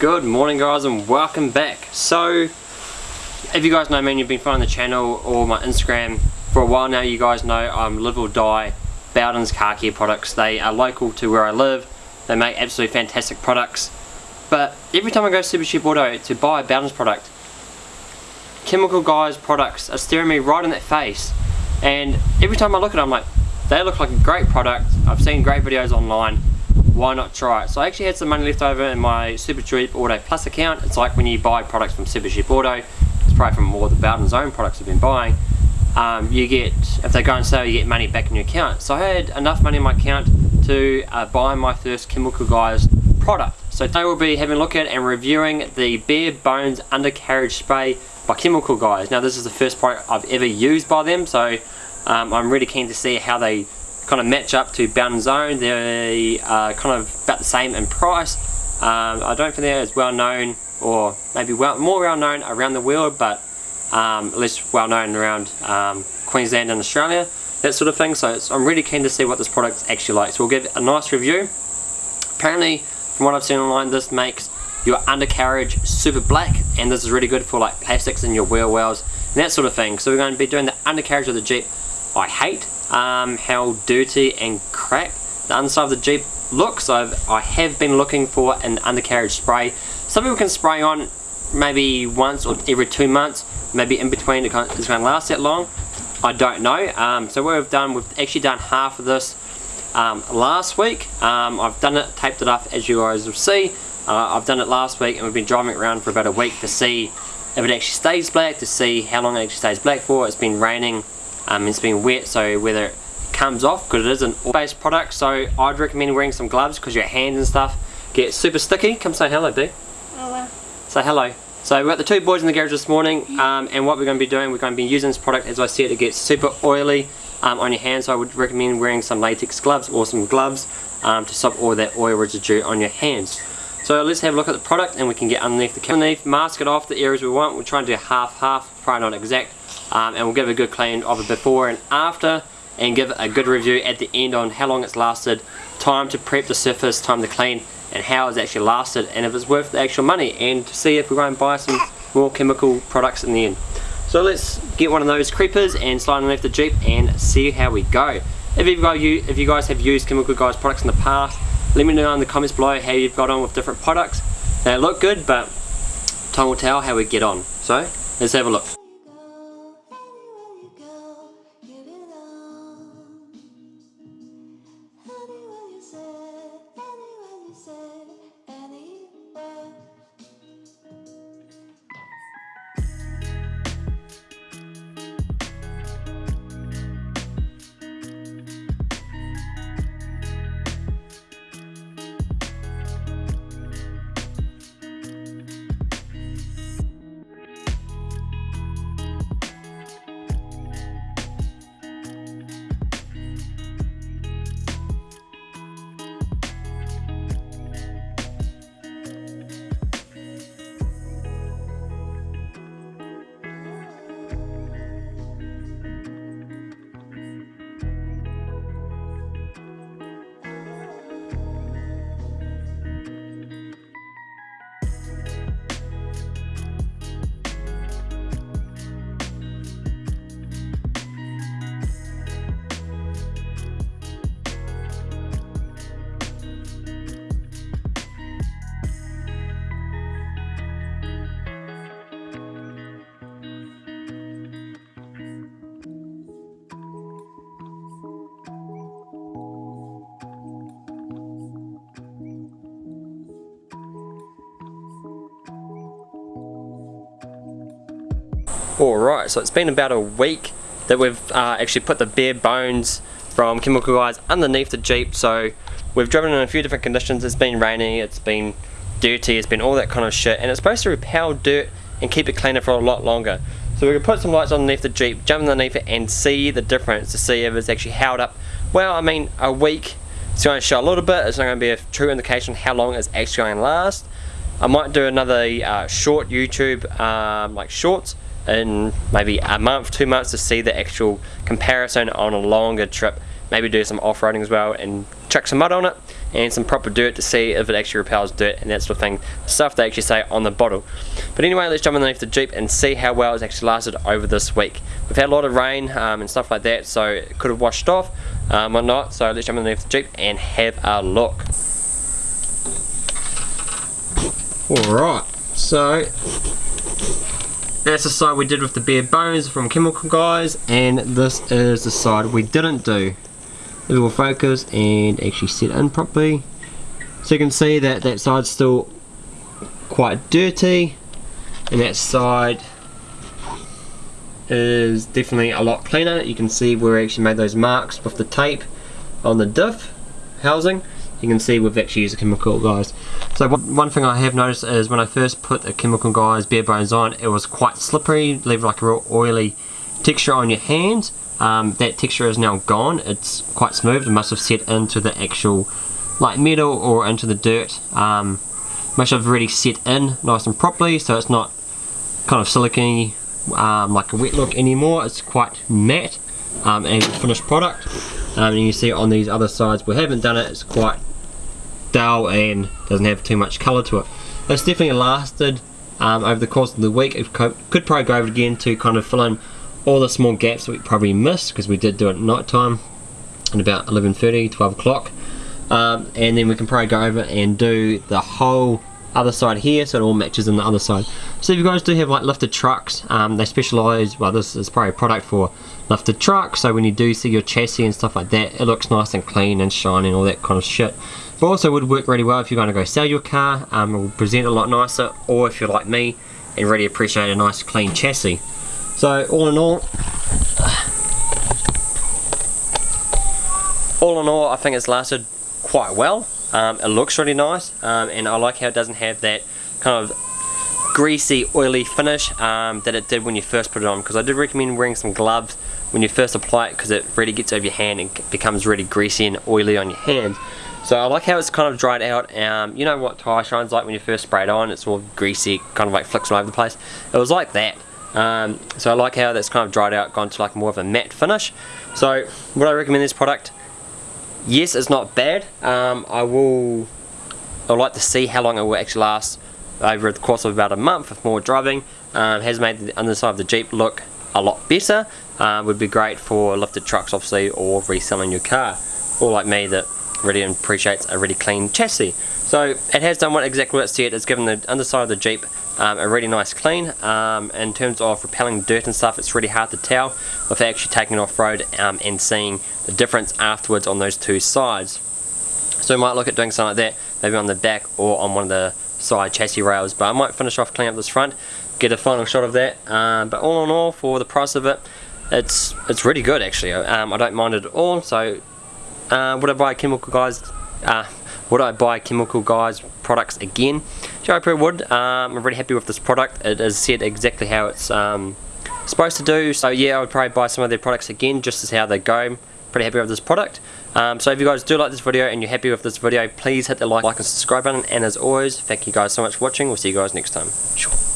Good morning guys and welcome back. So, if you guys know me and you've been following the channel or my Instagram for a while now, you guys know I'm Live or Die Bowden's Car Care Products. They are local to where I live. They make absolutely fantastic products. But every time I go to Super Cheap Auto to buy a Bowden's product, Chemical Guys products are staring me right in the face. And every time I look at them, I'm like, they look like a great product. I've seen great videos online why not try it? So I actually had some money left over in my Super Cheap Auto Plus account. It's like when you buy products from Super Cheap Auto, it's probably from more of the Bowden's own products I've been buying. Um, you get, if they go on sale, you get money back in your account. So I had enough money in my account to uh, buy my first Chemical Guys product. So today we'll be having a look at and reviewing the Bare Bones Undercarriage Spray by Chemical Guys. Now this is the first product I've ever used by them, so um, I'm really keen to see how they kind of match up to Bowden's Own. They are kind of about the same in price. Um, I don't think they're as well known or maybe well, more well known around the world but um, less well known around um, Queensland and Australia that sort of thing so I'm really keen to see what this product's actually like so we'll give a nice review apparently from what I've seen online this makes your undercarriage super black and this is really good for like plastics in your wheel wells and that sort of thing so we're going to be doing the undercarriage of the Jeep I hate um, how dirty and crap the underside of the Jeep looks. I've, I have been looking for an undercarriage spray. Some people can spray on maybe once or every two months, maybe in between it's going to last that long. I don't know. Um, so what we've done, we've actually done half of this um, last week. Um, I've done it, taped it up as you guys will see. Uh, I've done it last week and we've been driving it around for about a week to see if it actually stays black, to see how long it actually stays black for. It's been raining um, it's been wet so whether it comes off because it is an oil-based product so I'd recommend wearing some gloves because your hands and stuff get super sticky. Come say hello B hello say hello. So we've got the two boys in the garage this morning um, and what we're going to be doing we're going to be using this product as I said it gets super oily um, on your hands. So I would recommend wearing some latex gloves or some gloves um, to stop all that oil residue on your hands. So let's have a look at the product and we can get underneath the underneath, mask it off the areas we want. We'll try and do half half, probably not exact. Um, and we'll give a good clean of it before and after and give a good review at the end on how long it's lasted, time to prep the surface, time to clean and how it's actually lasted and if it's worth the actual money and to see if we're going to buy some more chemical products in the end. So let's get one of those creepers and slide underneath the Jeep and see how we go. If, you've got, if you guys have used Chemical Guys products in the past, let me know in the comments below how you've got on with different products. They look good, but time will tell how we get on. So, let's have a look. Alright, so it's been about a week that we've uh, actually put the bare bones from Chemical Guys underneath the Jeep. So we've driven in a few different conditions. It's been rainy, it's been dirty, it's been all that kind of shit. And it's supposed to repel dirt and keep it cleaner for a lot longer. So we can put some lights underneath the Jeep, jump underneath it and see the difference to see if it's actually held up. Well, I mean, a week, it's going to show a little bit. It's not going to be a true indication how long it's actually going to last. I might do another uh, short YouTube, um, like shorts, in maybe a month, two months to see the actual comparison on a longer trip. Maybe do some off-roading as well and chuck some mud on it and some proper dirt to see if it actually repels dirt and that sort of thing. Stuff they actually say on the bottle. But anyway let's jump underneath the Jeep and see how well it's actually lasted over this week. We've had a lot of rain um, and stuff like that so it could have washed off um, or not. So let's jump underneath the Jeep and have a look. Alright so that's the side we did with the bare bones from Chemical Guys and this is the side we didn't do. It will focus and actually set in properly. So you can see that that side's still quite dirty and that side is definitely a lot cleaner. You can see where we actually made those marks with the tape on the diff housing you can see we've actually used the chemical guys. So one, thing I have noticed is when I first put the chemical guys bare bones on, it was quite slippery, leave like a real oily texture on your hands. Um, that texture is now gone, it's quite smooth, it must have set into the actual like metal or into the dirt. Um, must have really set in nice and properly so it's not kind of silicony um, like a wet look anymore, it's quite matte um, and finished product. Um, and you see on these other sides we haven't done it, it's quite dull and doesn't have too much colour to it. It's definitely lasted um, over the course of the week. It could, probably go over again to kind of fill in all the small gaps that we probably missed because we did do it at night time at about 11.30, 12 o'clock. Um, and then we can probably go over and do the whole other side here so it all matches in the other side so if you guys do have like lifted trucks um, they specialize well this is probably a product for lifted trucks so when you do see your chassis and stuff like that it looks nice and clean and shiny and all that kind of shit but also would work really well if you're going to go sell your car um, it will present a lot nicer or if you're like me and really appreciate a nice clean chassis. So all in all all in all I think it's lasted quite well. Um, it looks really nice um, and I like how it doesn't have that kind of greasy oily finish um, that it did when you first put it on because I did recommend wearing some gloves when you first apply it because it really gets over your hand and becomes really greasy and oily on your hands so I like how it's kind of dried out um, you know what tire shine's like when you first spray it on? It's all greasy kind of like flicks all over the place. It was like that. Um, so I like how that's kind of dried out gone to like more of a matte finish. So would I recommend this product? Yes it's not bad. Um, I will I'd like to see how long it will actually last over the course of about a month with more driving. Um, has made the underside of the Jeep look a lot better. Uh, would be great for lifted trucks obviously or reselling your car. Or like me that really appreciates a really clean chassis so it has done what exactly what it said it's given the underside of the Jeep um, a really nice clean. Um, in terms of repelling dirt and stuff, it's really hard to tell without actually taking it off-road um, and seeing the difference afterwards on those two sides. So we might look at doing something like that, maybe on the back or on one of the side chassis rails, but I might finish off cleaning up this front, get a final shot of that, um, but all in all, for the price of it, it's it's really good actually. Um, I don't mind it at all, so uh, would I buy Chemical Guys? Uh, would I buy Chemical Guys products again? Sure, I probably would. Um, I'm really happy with this product. It is said exactly how it's um, supposed to do. So yeah, I would probably buy some of their products again, just as how they go. Pretty happy with this product. Um, so if you guys do like this video and you're happy with this video, please hit the like, like and subscribe button. And as always, thank you guys so much for watching. We'll see you guys next time. Sure.